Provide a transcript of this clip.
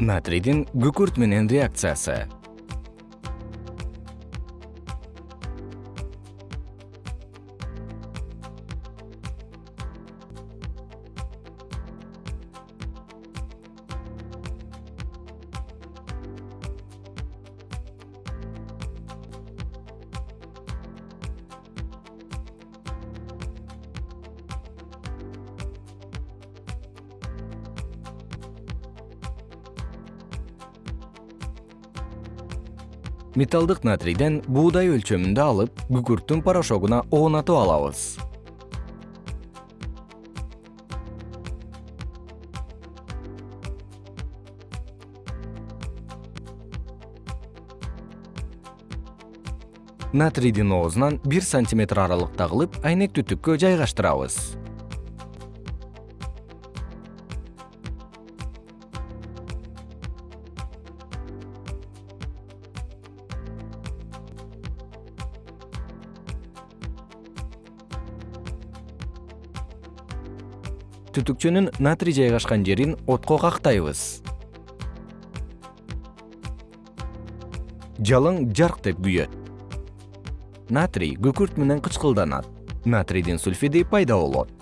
натрийдин күкүрт менен реакциясы металлдык натрийден буудай өлчөмүндө алып күкүрттүн порошогуна оонатып алабыз. Натрийдин оозунан бир сантиметр аралыкта кылып айнек түтүккө жайгаштырабыз түтүкчөнүн натрий жайгашкан жерин отко кактайбыз. Жалын жарк деп күйөт. Натрий күкүрт менен кычкылданат. Натрийдин сульфиди пайда болот